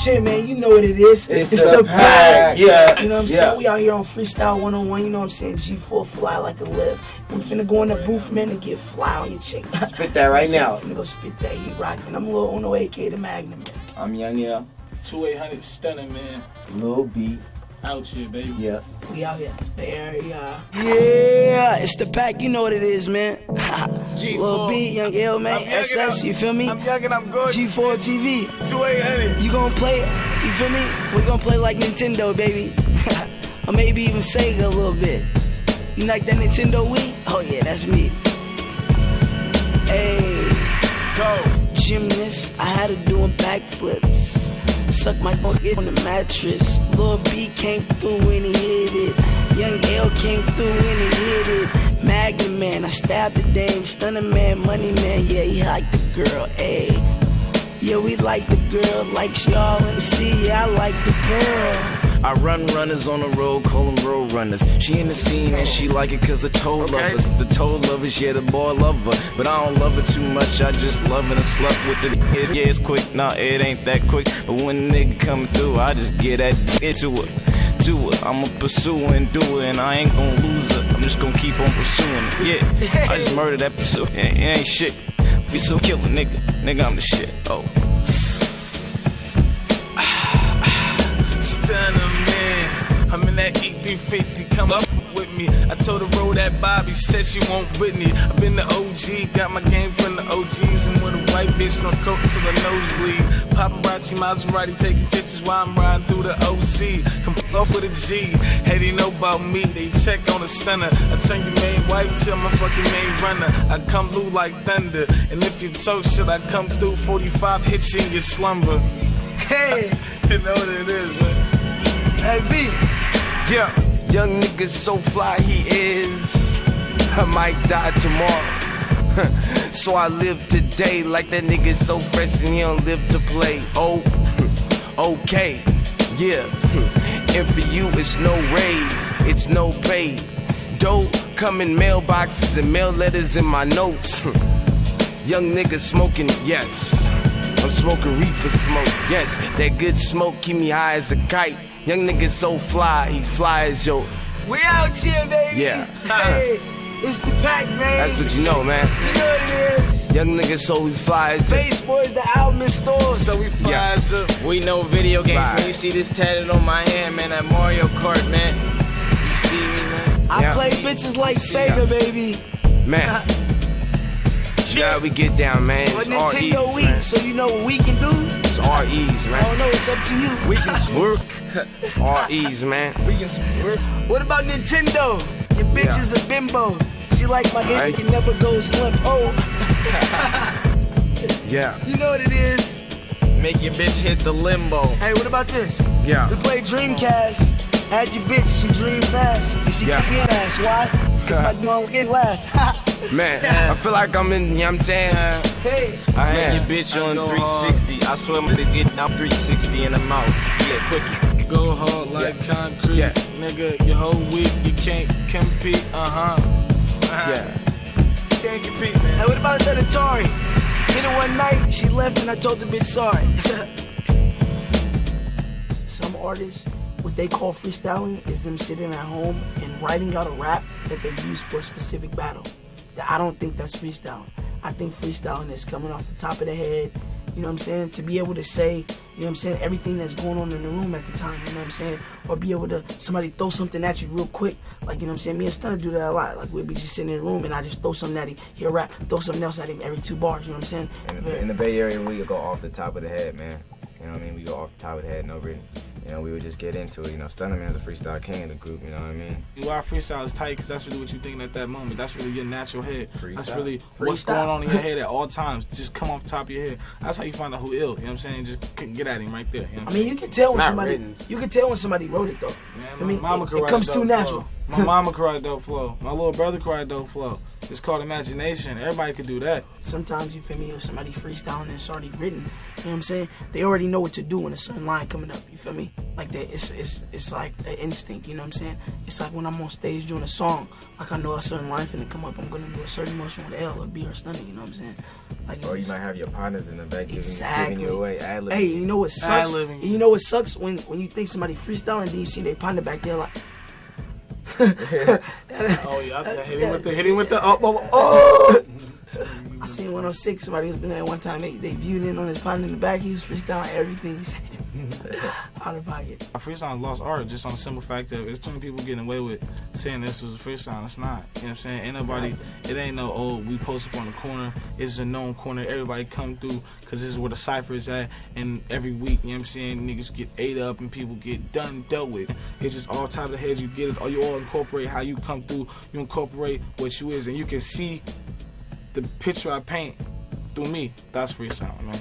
shit, man. You know what it is. It's the pack. Yeah. You know what I'm Yeah. saying? We out here on Freestyle 101. You know what I'm saying? G4 fly like a lift. We finna go in the booth, man, and get fly on your chick. Spit that right now. We finna go spit that heat rockin'. I'm a Lil Uno oh AK the Magnum, man. I'm Young Yeah. 2800 stunning, man. Lil B. Out here, baby. Yeah. We out here. Bay Area. Yeah, it's the pack. You know what it is, man. Lil B, Young L, man. SS, you feel me? I'm young and I'm good. G4 TV. 2800. You gonna play it? You feel me? We gonna play like Nintendo, baby. or maybe even Sega a little bit. You like that Nintendo Wii? Oh yeah, that's me. Hey, Go. gymnast, I had to doing backflips. Suck my dick on the mattress. Lil B came through and he hit it. Young L came through and he hit it. Magnum man, I stabbed the dame. Stunning man, money man, yeah, he liked the girl. Ayy. Yeah, we like the girl, likes y'all in the sea. Yeah, I like the girl. I run runners on the road, call them road runners. She in the scene and she like it cause the toe lovers. The toe lovers, yeah, the boy love her. But I don't love her too much, I just love her and slept with it. it. Yeah, it's quick, nah, it ain't that quick. But when a nigga coming through, I just get that into her. To her, I'ma pursue and do it, and I ain't gonna lose it. I'm just gonna keep on pursuing her. Yeah, I just murdered that pursuit. It ain't, shit. We still killer, nigga. Nigga, I'm the shit. Oh. Stunner man. I'm in that E350. Come up me. I told her roll that Bobby. Said she won't Whitney. I've been the OG. Got my game from the OGs. And with a white bitch, no coke till the nosebleed. Paparazzi Maserati taking pictures while I'm riding through the OC. Come off with a G. Hey, they know about me. They check on the stunner. I turn your main wife till my fucking main runner. I come through like thunder. And if you talk shit, I come through 45 hits you in your slumber. Hey, You know what it is, man. hey B. Yeah, young nigga so fly he is. I might die tomorrow. so I live today like that nigga so fresh and he don't live to play. Oh, okay, yeah. And for you, it's no raise, it's no pay. Dope come in mailboxes and mail letters in my notes. Young nigga smoking, yes. I'm smoking reefer smoke, yes. That good smoke keep me high as a kite. Young nigga so fly, he fly as yo. We out here, baby. Yeah. Hey, it's the pack, man. That's what you know, man. You know what it is. Young nigga so he fly as Based Boys, the album in stores. So we fly Yeah. as a We know video games, Right. man. You see this tatted on my hand, man. That Mario Kart, man. You see me, man? I Yeah. play bitches like Sega, baby. man. Yeah, we get down, man. It's But REs, Nintendo Wii, man. so you know what we can do? It's REs, I man. I don't know, it's up to you. We can swerve. REs, man. We can swerve. What about Nintendo? Your bitch Yeah. is a bimbo. She like my game, Right. can never go slim. Oh, Yeah, you know what it is. Make your bitch hit the limbo. Hey, what about this? yeah. We play Dreamcast. Had your bitch, she dream fast. And she Yeah. keep me ass. Why? Cause my dog get last. Man, I feel like I'm in, you know what I'm saying? hey, I had Man. your bitch on go 360. I swear I'm gonna get now 360 in the mouth. Yeah, quickie. Go hard like concrete. Yeah. Nigga, your whole week you can't compete. Uh huh. Uh-huh. Yeah. Can't compete, man. hey, what about that Atari? Hit her one night, she left and I told the bitch sorry. Some artists, what they call freestyling is them sitting at home and writing out a rap that they use for a specific battle. I don't think that's freestyling. I think freestyling is coming off the top of the head, you know what I'm saying? To be able to say, you know what I'm saying, everything that's going on in the room at the time, you know what I'm saying? Or be able to, somebody throw something at you real quick. Like, you know what I'm saying? Me and Stunner do that a lot. Like, we'll be just sitting in the room and I just throw something at him, he'll rap, throw something else at him every two bars, you know what I'm saying? In the, in the Bay Area, we go off the top of the head, man. You know what I mean? We go off the top of the head, no written. You know, we would just get into it. You know, Stunner Man's the freestyle king of the group. You know what I mean? Why freestyle is tight because that's really what you're thinking at that moment. That's really your natural head. That's Freestyle. really what's going on in your head at all times. Just come off the top of your head. That's how you find out who ill. You know what I'm saying? Just c- get at him right there. You know I I'm mean, you can tell when Not somebody, written. you can tell when somebody wrote it though. Man, I mean, mama it, it comes too natural. Flow. My mama cried write dope flow. My little brother cried write dope flow. It's called imagination. Everybody could do that. sometimes you feel me if somebody freestyling and it's already written you know what i'm saying they already know what to do when a certain line coming up you feel me like that it's it's it's like an instinct you know what i'm saying it's like when i'm on stage doing a song like i know a certain line finna come up i'm gonna do a certain motion with l or b or stunning you know what i'm saying like Or you might have your partners in the back giving, Exactly. giving you away, ad Hey, you know what sucks? Ad-libbing. You know what sucks when when you think somebody freestyling, and then you see they partner back there like, Oh yeah, I hit him with the hit him with the oh, oh, oh. I seen 106. Somebody was doing that one time. They they viewed in on his partner in the back. He was freestyling everything he said. Out of pocket. Freestyle lost art just on the simple fact that it's too many people getting away with saying this was a freestyle. It's not. You know what I'm saying? Ain't nobody. It ain't no oh we post up on the corner. It's a known corner. Everybody come through because this is where the cipher is at. And every week, you know what I'm saying? Niggas get ate up and people get done dealt with. It's just all top of the head. You get it. Or you all incorporate how you come through. You incorporate what you is, and you can see the picture I paint through me. That's freestyle, man.